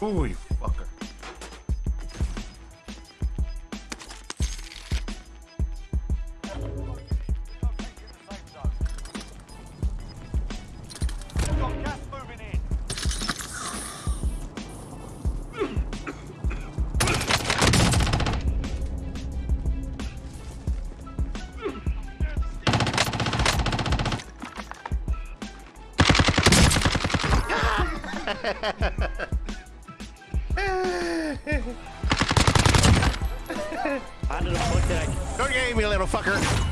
Ooh, you fucker. Got gas moving in. Under the foot game me, little fucker.